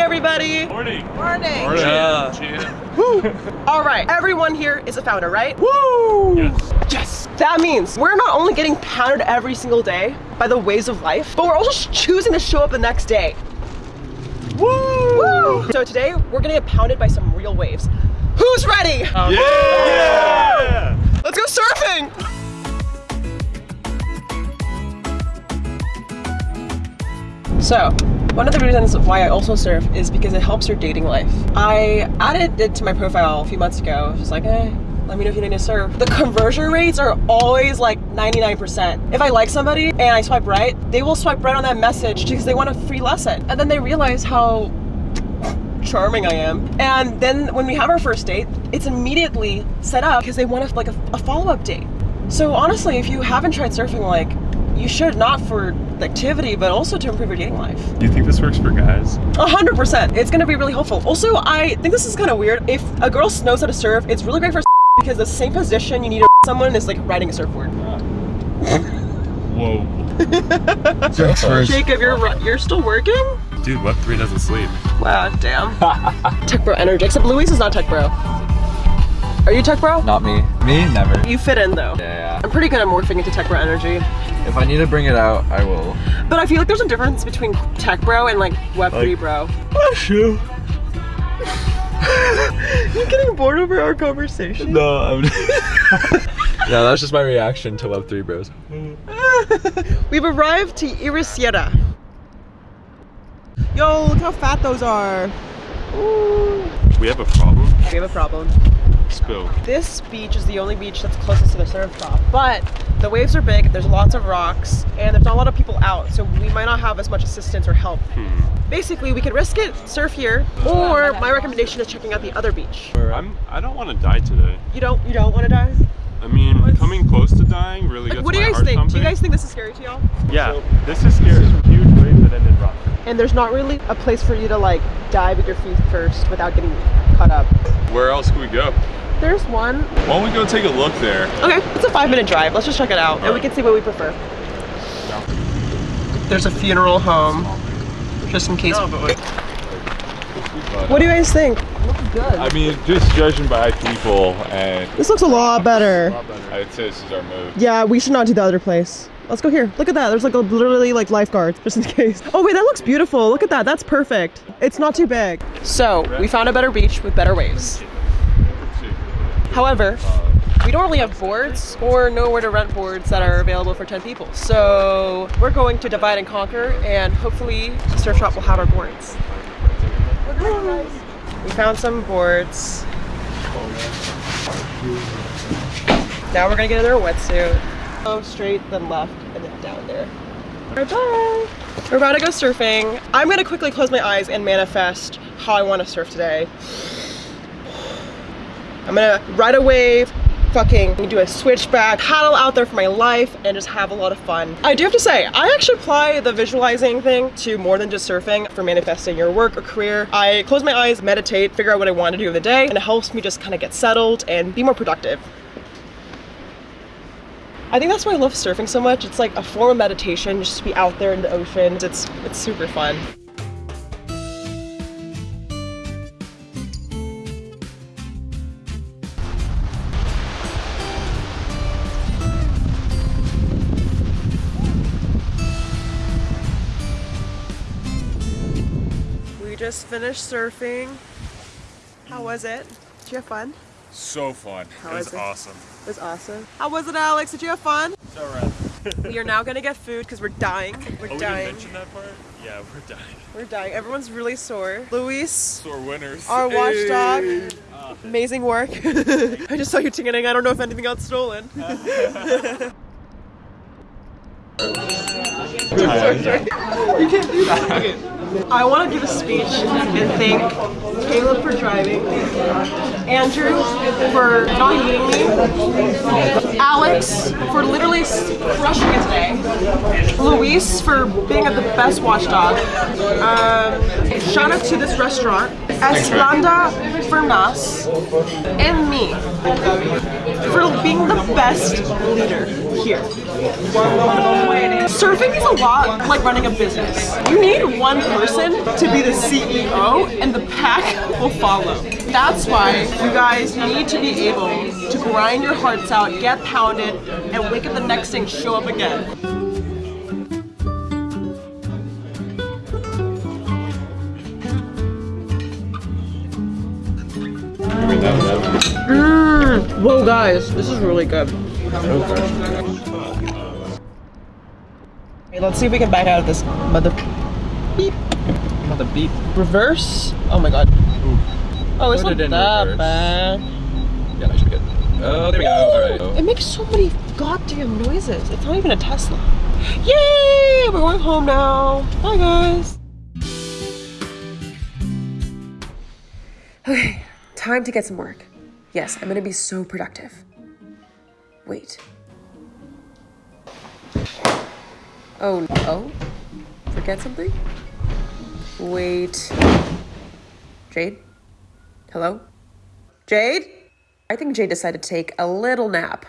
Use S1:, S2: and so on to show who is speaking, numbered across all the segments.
S1: morning, everybody.
S2: Morning.
S1: Morning.
S2: Morning.
S3: Yeah.
S1: Woo. All right, everyone here is a founder, right?
S3: Woo!
S2: Yes.
S1: Yes. That means we're not only getting pounded every single day by the waves of life, but we're also choosing to show up the next day.
S3: Woo!
S1: Woo! So today we're gonna get pounded by some real waves. Who's ready?
S2: Yeah.
S1: Let's go surfing! So, one of the reasons why I also surf is because it helps your dating life. I added it to my profile a few months ago. I was just like, eh, let me know if you need to surf. The conversion rates are always like 99%. If I like somebody and I swipe right, they will swipe right on that message because they want a free lesson. And then they realize how charming I am. And then when we have our first date, it's immediately set up because they want a, like a, a follow-up date. So honestly, if you haven't tried surfing, like you should not for the activity, but also to improve your dating life.
S2: Do you think this works for guys?
S1: A hundred percent. It's gonna be really helpful. Also, I think this is kind of weird. If a girl knows how to surf, it's really great for because the same position you need someone is like riding a surfboard.
S2: Whoa.
S1: Jacob, you're you're still working?
S2: Dude, Web3 doesn't sleep.
S1: Wow, damn. tech bro energy. Except Luis is not tech bro. Are you tech bro?
S3: Not me. Me? Never.
S1: You fit in though.
S3: Yeah,
S1: I'm pretty good at morphing into tech bro energy.
S3: If I need to bring it out, I will.
S1: But I feel like there's a difference between tech bro and like Web3
S2: Like-
S1: bro.
S2: Bless you.
S1: You getting bored over our conversation?
S3: No, I'm. yeah, that's just my reaction to Web3 bros.
S1: We've arrived to Ericeira. Yo, look how fat those are. Ooh.
S2: We have a problem.
S1: We have a problem.
S2: Spill.
S1: This beach is the only beach that's closest to the surf shop, but the waves are big, there's lots of rocks, and there's not a lot of people out, so we might not have as much assistance or help.
S2: Hmm.
S1: Basically, we could risk it, surf here, or my recommendation is checking out the other beach.
S2: I'm. I don't want to die today.
S1: You don't you don't want to die?
S2: I mean, coming close to dying really
S1: Like,
S2: gets
S1: what do you guys think?
S2: pumping.
S1: Do you guys think this is scary to y'all?
S2: Yeah. This is scary. Huge waves that end in rock.
S1: And there's not really a place for you to like dive with your feet first without getting cut up.
S2: Where else can we go?
S1: There's one.
S2: Why don't we go take a look there?
S1: Okay, it's a five minute drive. Let's just check it out and we can see what we prefer. There's a funeral home, just in case.
S2: but like.
S1: What do you guys think?
S4: I mean, just judging by people, and
S1: This looks a lot better.
S4: I'd say this is our move.
S1: Yeah, we should not do the other place. Let's go here. Look at that. There's like a, literally like lifeguards just in case. Oh wait, that looks beautiful. Look at that. That's perfect. It's not too big. So we found a better beach with better waves. However, we don't really have boards or know where to rent boards that are available for 10 people. So we're going to divide and conquer and hopefully the surf shop will have our boards. We found some boards. Now we're gonna get our wetsuit. Go straight, then left, and then down there. Bye bye. We're about to go surfing. I'm gonna quickly close my eyes and manifest how I want to surf today. I'm gonna ride a wave, fucking do a switchback, paddle out there for my life, and just have a lot of fun. I do have to say, I actually apply the visualizing thing to more than just surfing for manifesting your work or career. I close my eyes, meditate, figure out what I want to do in the day, and it helps me just kind of get settled and be more productive. I think that's why I love surfing so much. It's like a form of meditation, just to be out there in the ocean. It's it's super fun. Just finished surfing. How was it? Did you have fun?
S2: So fun.
S1: How
S2: it was
S1: is it?
S2: awesome.
S1: It was awesome. How was it, Alex? Did you have fun?
S2: So rad.
S1: we are now gonna get food because we're dying. Oh, we're
S2: Oh, we didn't
S1: dying.
S2: mention that part? Yeah, we're dying.
S1: We're dying. Everyone's really sore. Luis,
S2: Sore winners.
S1: our watchdog.
S2: Hey. Ah.
S1: Amazing work. I just saw you tingling. I don't know if anything got stolen. You can't do that. I want to give a speech and thank Caleb for driving, Andrew for not hating me, Alex for literally crushing it today, Luis for being the best watchdog. Um, shout out to this restaurant, Esplanda Fernas, and me. For being the best leader here. Surfing is a lot like running a business. You need one person to be the CEO and the pack will follow. That's why you guys need to be able to grind your hearts out, get pounded, and wake up the next day and show up again. Mmm. Whoa, guys, this is really good. Okay, let's see if we can back out of this mother beep.
S3: Mother beep.
S1: Reverse. Oh my god. Oh, it's
S3: Put
S1: not
S3: it in
S1: that
S3: reverse.
S1: bad.
S3: Yeah, that should be good. Oh, there we go. All right.
S1: It makes so many goddamn noises. It's not even a Tesla. Yay! We're going home now. Bye, guys. Okay, time to get some work. Yes, I'm gonna be so productive. Wait. Oh, no? Forget something? Wait. Jade? Hello? Jade? I think Jade decided to take a little nap.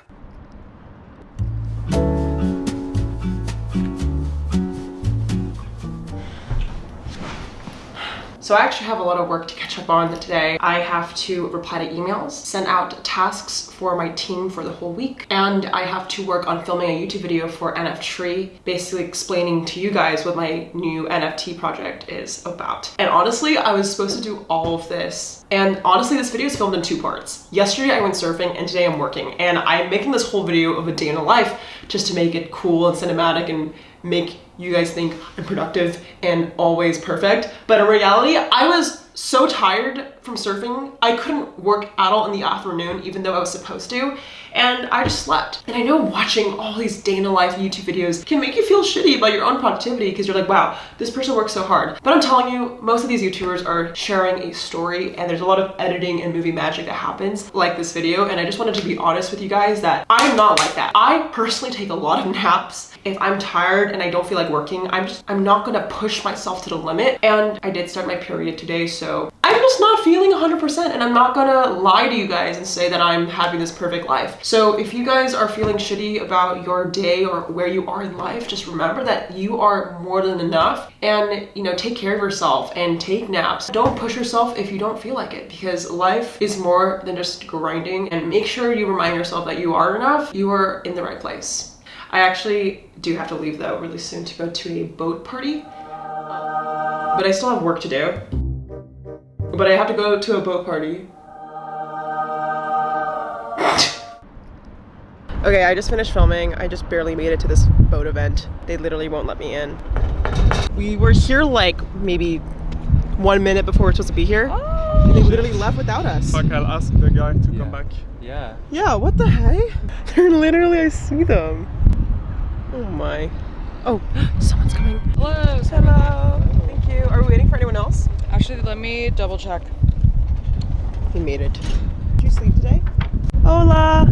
S1: So I actually have a lot of work to catch up on today. I have to reply to emails, send out tasks for my team for the whole week, and I have to work on filming a YouTube video for NF Tree, basically explaining to you guys what my new NFT project is about. And honestly, I was supposed to do all of this. And honestly, this video is filmed in two parts. Yesterday I went surfing and today I'm working. And I'm making this whole video of a day in a life just to make it cool and cinematic and make you guys think I'm productive and always perfect. But in reality, I was so tired from surfing, I couldn't work at all in the afternoon, even though I was supposed to, and I just slept. And I know watching all these day in a life YouTube videos can make you feel shitty about your own productivity because you're like, wow, this person works so hard. But I'm telling you, most of these YouTubers are sharing a story and there's a lot of editing and movie magic that happens like this video. And I just wanted to be honest with you guys that I'm not like that. I personally take a lot of naps. If I'm tired and I don't feel like working, I'm just, I'm not gonna push myself to the limit. And I did start my period today, so I'm just not feeling 100% and I'm not gonna lie to you guys and say that I'm having this perfect life. So if you guys are feeling shitty about your day or where you are in life, just remember that you are more than enough and you know, take care of yourself and take naps. Don't push yourself if you don't feel like it because life is more than just grinding and make sure you remind yourself that you are enough, you are in the right place. I actually do have to leave though really soon to go to a boat party, but I still have work to do. But I have to go to a boat party. okay, I just finished filming. I just barely made it to this boat event. They literally won't let me in. We were here like maybe one minute before we're supposed to be here. And they literally left without us.
S2: Fuck, I'll ask the guy to
S3: Yeah.
S2: come back.
S3: Yeah.
S1: Yeah, what the heck? They're literally, I see them. Oh my. Oh, someone's coming.
S5: Hello.
S1: Hello. Thank you. Are we waiting for anyone else?
S5: Actually, let me double check.
S1: He made it. Did you sleep today? Hola.